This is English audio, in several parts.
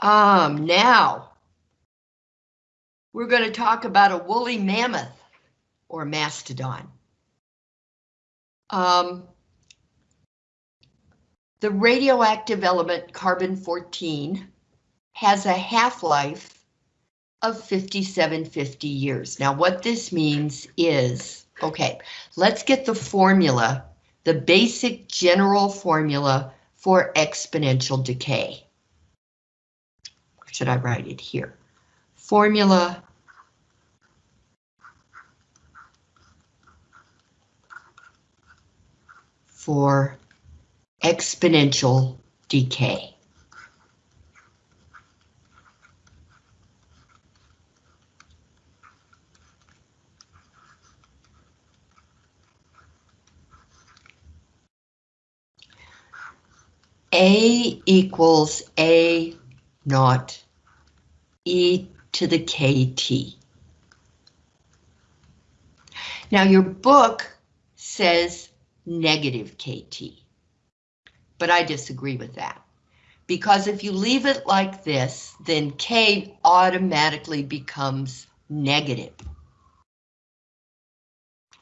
Um, now, we're going to talk about a woolly mammoth or mastodon. Um, the radioactive element carbon-14 has a half-life of 5750 years. Now what this means is, okay, let's get the formula, the basic general formula for exponential decay. Should I write it here? Formula for exponential decay. A equals A naught e to the kt. Now your book says negative kt, but I disagree with that. Because if you leave it like this, then k automatically becomes negative.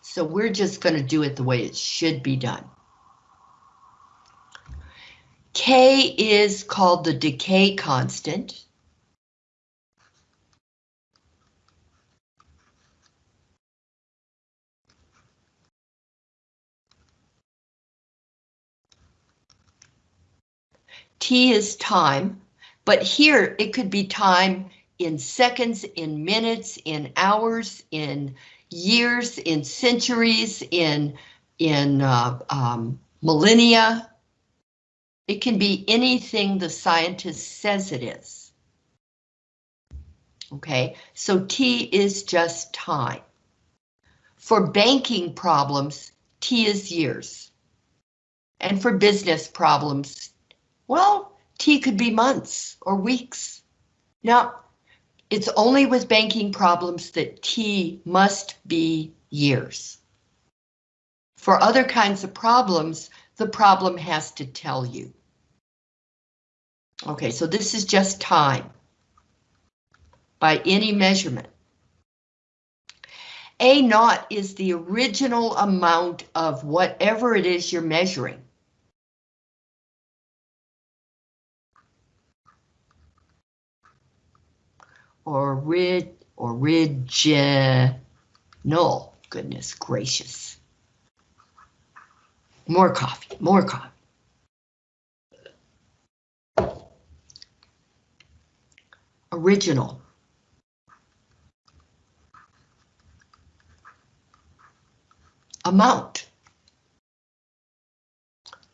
So we're just going to do it the way it should be done. K is called the decay constant. T is time, but here it could be time in seconds, in minutes, in hours, in years, in centuries, in, in uh, um, millennia. It can be anything the scientist says it is. Okay, so T is just time. For banking problems, T is years. And for business problems, well, T could be months or weeks. Now, it's only with banking problems that T must be years. For other kinds of problems, the problem has to tell you. Okay, so this is just time by any measurement. A naught is the original amount of whatever it is you're measuring. Orid, original, goodness gracious. More coffee, more coffee. Original. Amount.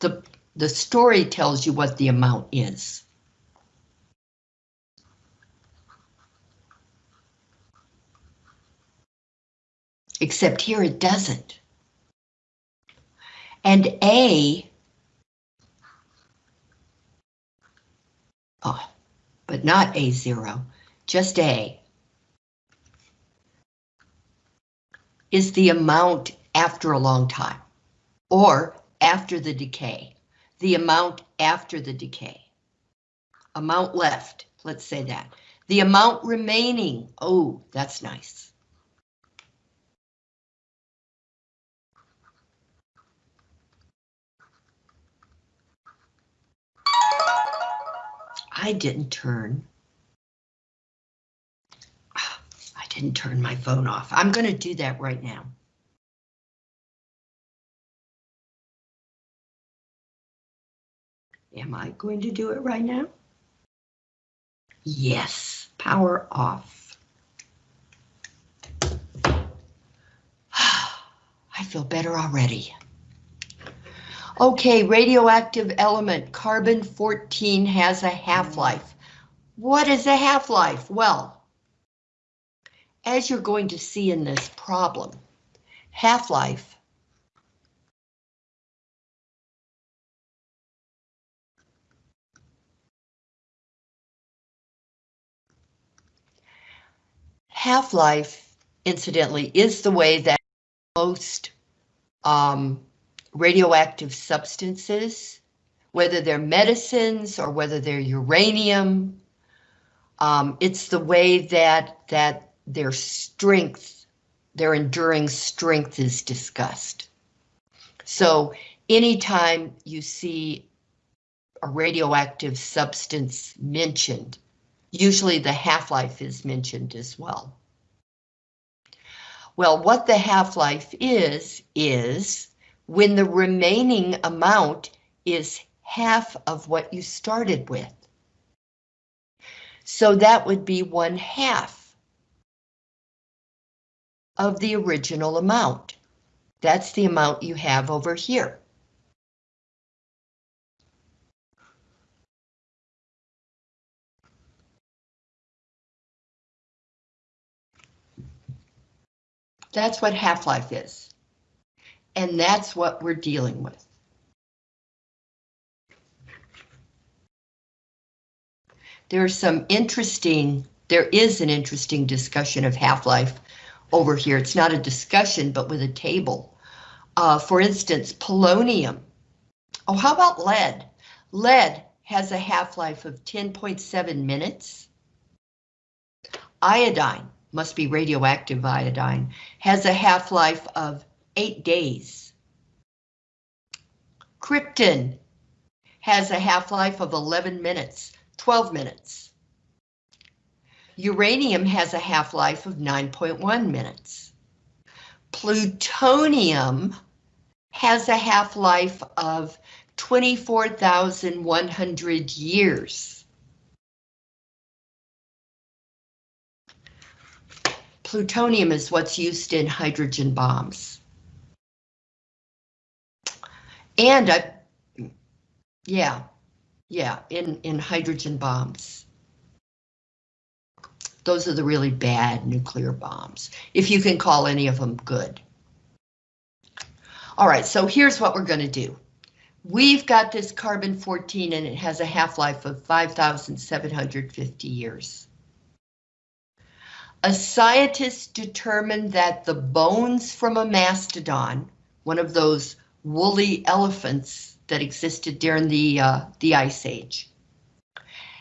The, the story tells you what the amount is. Except here it doesn't. And A, oh, but not A0, just A, is the amount after a long time, or after the decay, the amount after the decay. Amount left, let's say that. The amount remaining, oh, that's nice. I didn't turn. Ah, I didn't turn my phone off. I'm going to do that right now. Am I going to do it right now? Yes, power off. I feel better already. Okay, radioactive element carbon-14 has a half-life. What is a half-life? Well, as you're going to see in this problem, half-life half-life, incidentally, is the way that most um, radioactive substances, whether they're medicines or whether they're uranium Um, it's the way that that their strength, their enduring strength is discussed. So anytime you see a radioactive substance mentioned, usually the half-life is mentioned as well. Well, what the half-life is, is when the remaining amount is half of what you started with. So that would be one half of the original amount. That's the amount you have over here. That's what half-life is. And that's what we're dealing with. There's some interesting, there is an interesting discussion of half-life over here. It's not a discussion, but with a table. Uh, for instance, polonium. Oh, how about lead? Lead has a half-life of 10.7 minutes. Iodine, must be radioactive iodine, has a half-life of eight days. Krypton has a half-life of 11 minutes, 12 minutes. Uranium has a half-life of 9.1 minutes. Plutonium has a half-life of 24,100 years. Plutonium is what's used in hydrogen bombs. And I, yeah, yeah, in, in hydrogen bombs. Those are the really bad nuclear bombs, if you can call any of them good. All right, so here's what we're going to do. We've got this carbon-14 and it has a half-life of 5,750 years. A scientist determined that the bones from a mastodon, one of those woolly elephants that existed during the, uh, the Ice Age,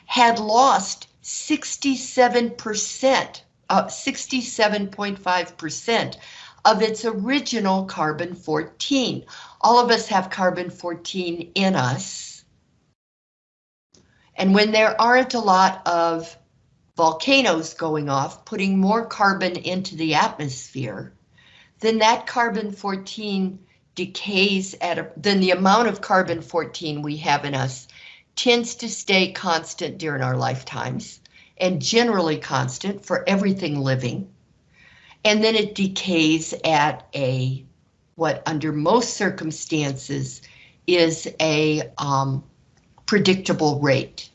had lost 67%, uh, 67.5% of its original carbon-14. All of us have carbon-14 in us. And when there aren't a lot of volcanoes going off, putting more carbon into the atmosphere, then that carbon-14 decays at a, then the amount of carbon-14 we have in us tends to stay constant during our lifetimes and generally constant for everything living. And then it decays at a, what under most circumstances is a um, predictable rate.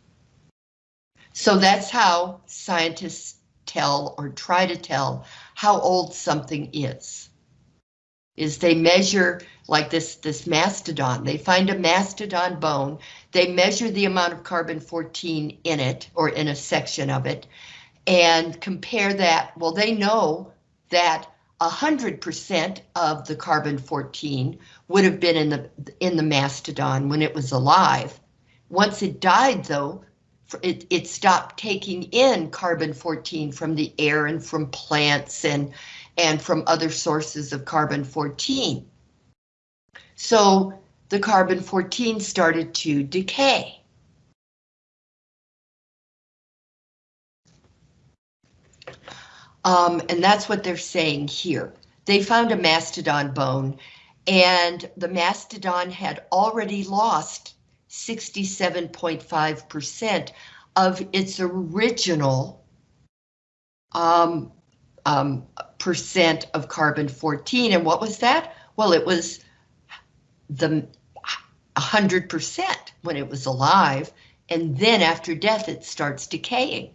So that's how scientists tell or try to tell how old something is. Is they measure like this, this mastodon, they find a mastodon bone, they measure the amount of carbon-14 in it or in a section of it and compare that. Well, they know that 100% of the carbon-14 would have been in the in the mastodon when it was alive. Once it died, though, it, it stopped taking in carbon-14 from the air and from plants and, and from other sources of carbon-14. So the carbon-14 started to decay. Um, and that's what they're saying here. They found a mastodon bone and the mastodon had already lost 67.5% of its original um, um, percent of carbon-14. And what was that? Well, it was the 100% when it was alive, and then after death it starts decaying.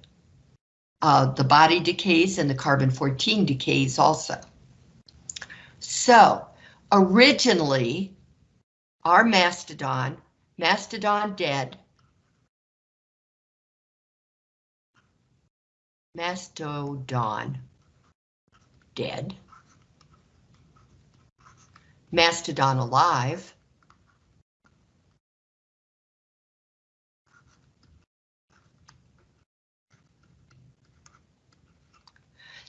Uh, the body decays and the carbon-14 decays also. So, originally, our mastodon Mastodon dead. Mastodon dead. Mastodon alive.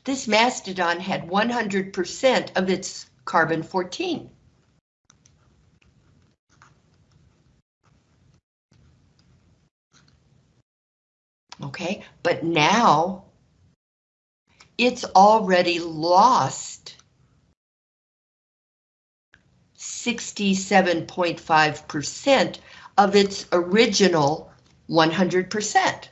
this mastodon had 100% of its carbon-14. Okay, but now it's already lost 67.5% of its original 100%.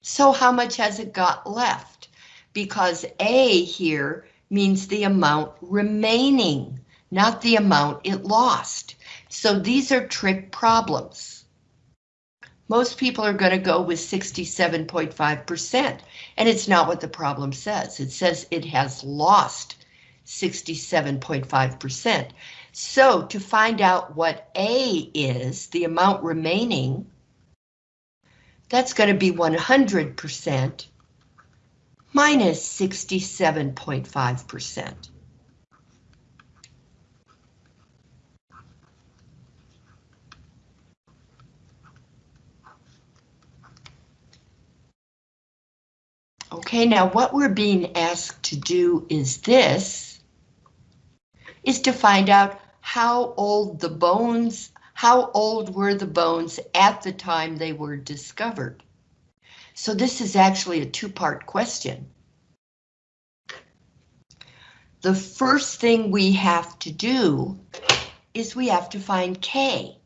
So how much has it got left? Because A here means the amount remaining, not the amount it lost. So these are trick problems. Most people are going to go with 67.5%, and it's not what the problem says. It says it has lost 67.5%. So to find out what A is, the amount remaining, that's going to be 100% minus 67.5%. Okay, now what we're being asked to do is this, is to find out how old the bones, how old were the bones at the time they were discovered. So this is actually a two-part question. The first thing we have to do is we have to find K.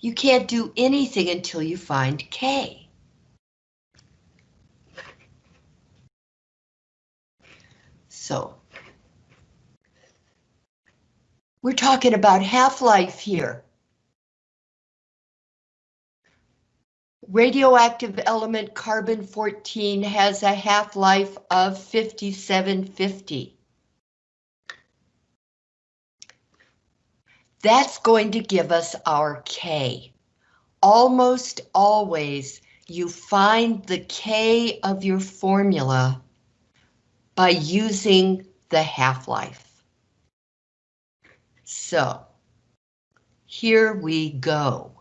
You can't do anything until you find K. So, we're talking about half-life here. Radioactive element carbon-14 has a half-life of 5750. That's going to give us our K. Almost always you find the K of your formula by using the half-life. So here we go.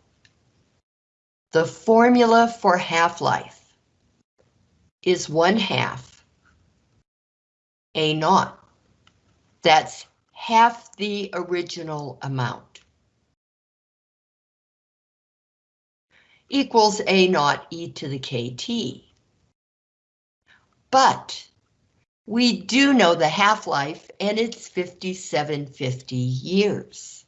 The formula for half-life is one half A naught. That's half the original amount. Equals A naught e to the KT. But we do know the half-life and it's 5750 years.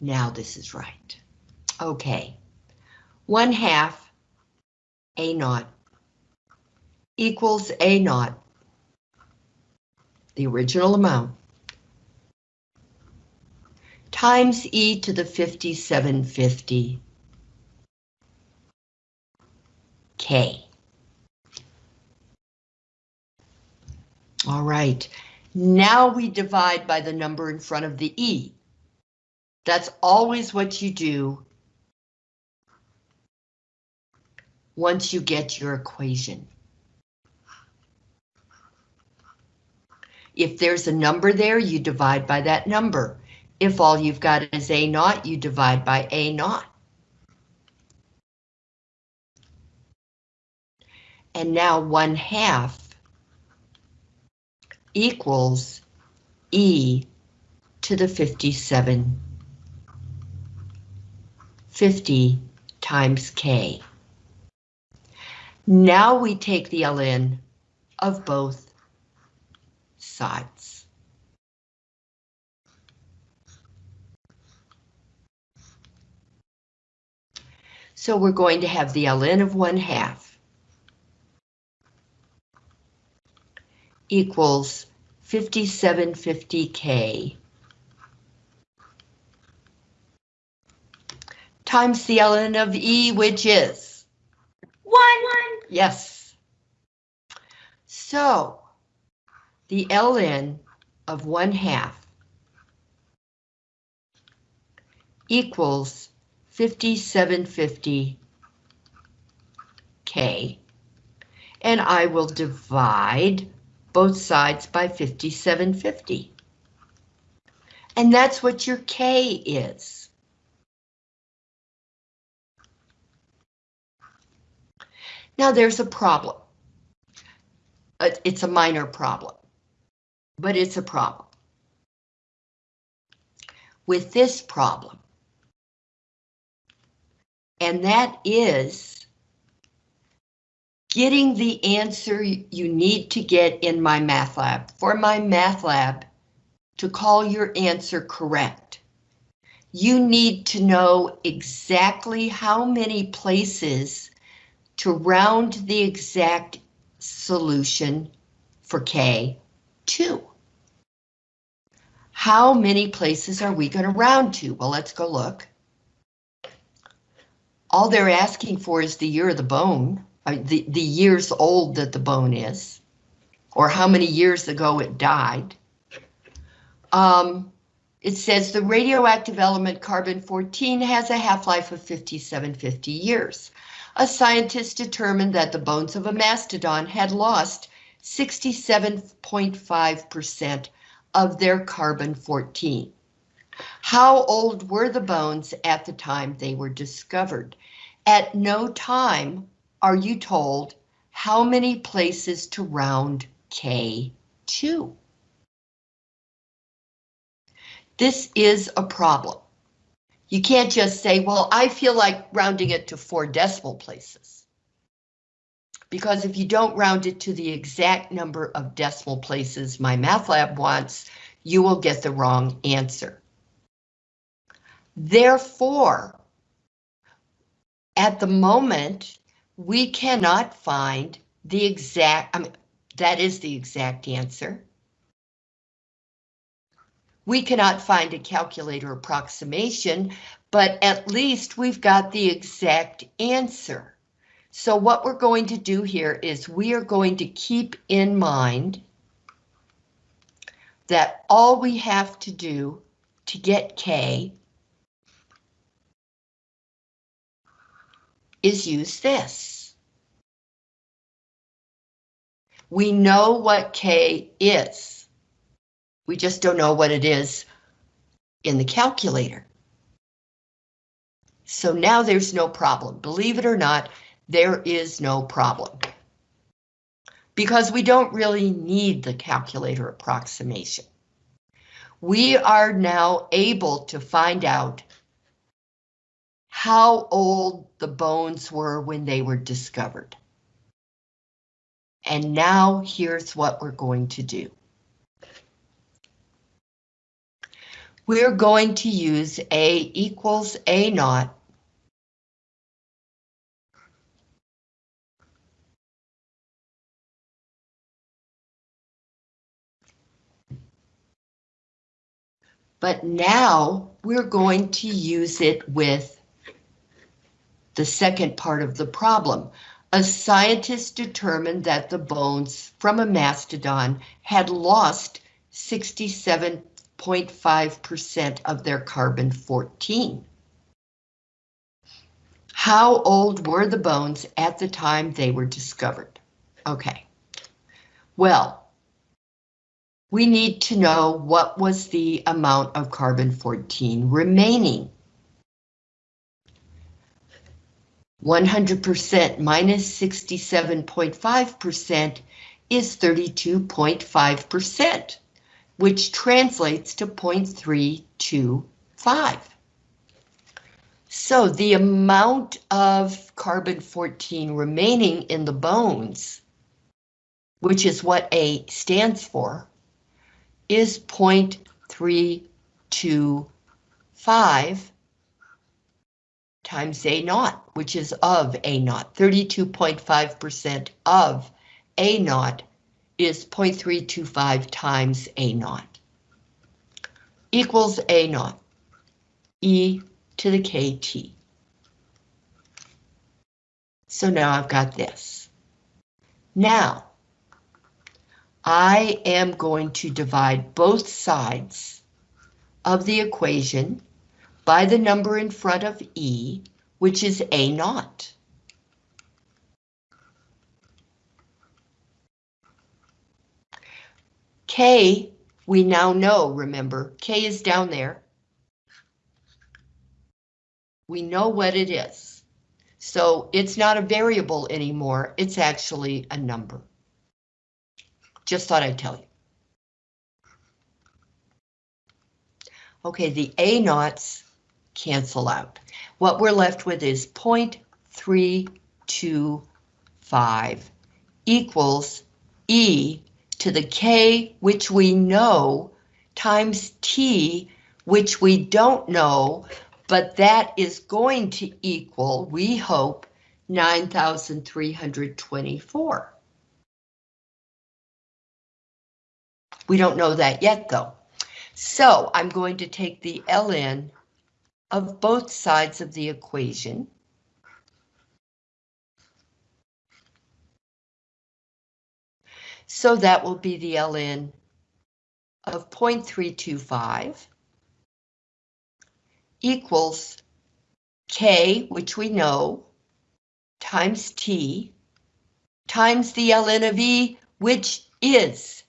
Now this is right. Okay, one half A naught equals A naught, the original amount, times e to the 5750 K. All right, now we divide by the number in front of the E. That's always what you do once you get your equation. If there's a number there, you divide by that number. If all you've got is A naught, you divide by A naught. And now one half equals E to the 57, 50 times K. Now we take the ln of both sides. So we're going to have the ln of 1 half equals 5750k times the ln of E, which is. Yes. So the ln of 1 half equals 5750 K, and I will divide both sides by 5750. And that's what your K is. Now there's a problem. Uh, It's a minor problem, but it's a problem. With this problem, and that is getting the answer you need to get in MyMathLab. For MyMathLab to call your answer correct, you need to know exactly how many places to round the exact solution for K to. How many places are we going to round to? Well, let's go look. All they're asking for is the year of the bone, uh, the, the years old that the bone is, or how many years ago it died. Um, it says the radioactive element carbon-14 has a half-life of 5750 years. A scientist determined that the bones of a mastodon had lost 67.5% of their carbon-14. How old were the bones at the time they were discovered? At no time are you told how many places to round K to. This is a problem. You can't just say, well, I feel like rounding it to four decimal places. Because if you don't round it to the exact number of decimal places MyMathLab wants, you will get the wrong answer. Therefore, at the moment, we cannot find the exact, I mean, that is the exact answer. We cannot find a calculator approximation, but at least we've got the exact answer. So what we're going to do here is we are going to keep in mind that all we have to do to get K is use this. We know what K is. We just don't know what it is in the calculator. So now there's no problem. Believe it or not, there is no problem. Because we don't really need the calculator approximation. We are now able to find out how old the bones were when they were discovered. And now here's what we're going to do. We're going to use A equals A naught But now we're going to use it with the second part of the problem. A scientist determined that the bones from a mastodon had lost 67.5% of their carbon-14. How old were the bones at the time they were discovered? Okay. Well, we need to know what was the amount of carbon-14 remaining. 100% minus 67.5% is 32.5%, which translates to 0.325. So the amount of carbon-14 remaining in the bones, which is what A stands for, is 0.325 times A naught, which is of A naught. 32.5% of A naught is 0.325 times A naught. Equals A naught. E to the KT. So now I've got this. Now, I am going to divide both sides of the equation by the number in front of E, which is A naught. K, we now know, remember, K is down there. We know what it is. So it's not a variable anymore, it's actually a number. Just thought I'd tell you. Okay, the A naughts cancel out. What we're left with is 0.325 equals E to the K, which we know, times T, which we don't know, but that is going to equal, we hope, 9,324. We don't know that yet, though. So I'm going to take the ln of both sides of the equation. So that will be the ln of 0.325 equals k, which we know, times t, times the ln of e, which is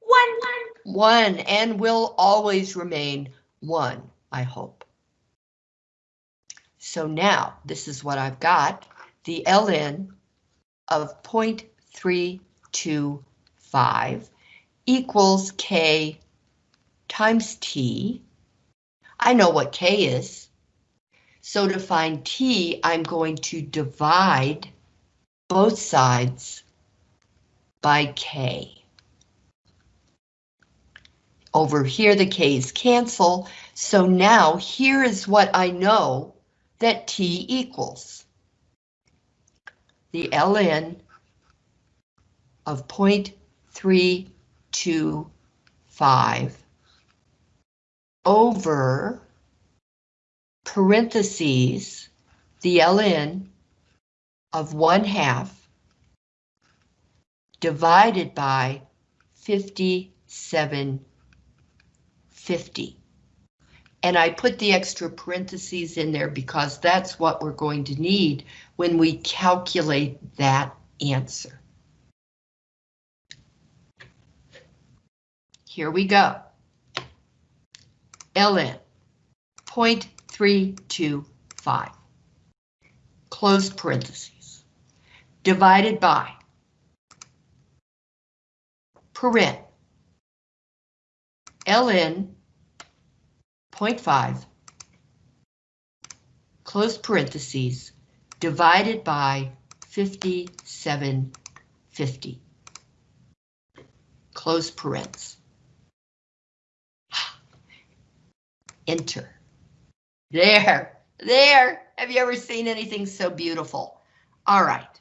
One, one. one and will always remain one, I hope. So now, this is what I've got, the ln of 0.325 equals k times t. I know what k is. So to find t, I'm going to divide both sides by k. Over here, the k's cancel, so now here is what I know that t equals. The ln of 0.325 over parentheses, the ln of 1 half divided by 5750. And I put the extra parentheses in there because that's what we're going to need when we calculate that answer. Here we go. ln 0.325 close parentheses. Divided by parent ln 0.5 close parentheses. Divided by 5750 close parents. Enter. There, there. Have you ever seen anything so beautiful? All right.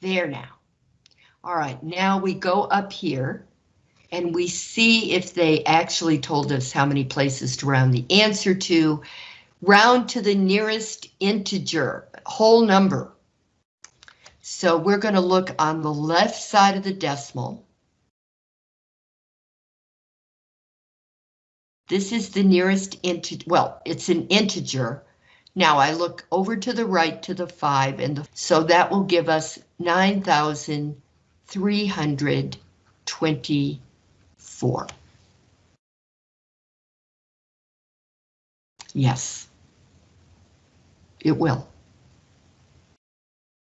There now. All right, now we go up here and we see if they actually told us how many places to round the answer to. Round to the nearest integer, whole number. So we're going to look on the left side of the decimal. This is the nearest integer, well, it's an integer. Now I look over to the right to the 5, and the, so that will give us 9,324. Yes, it will.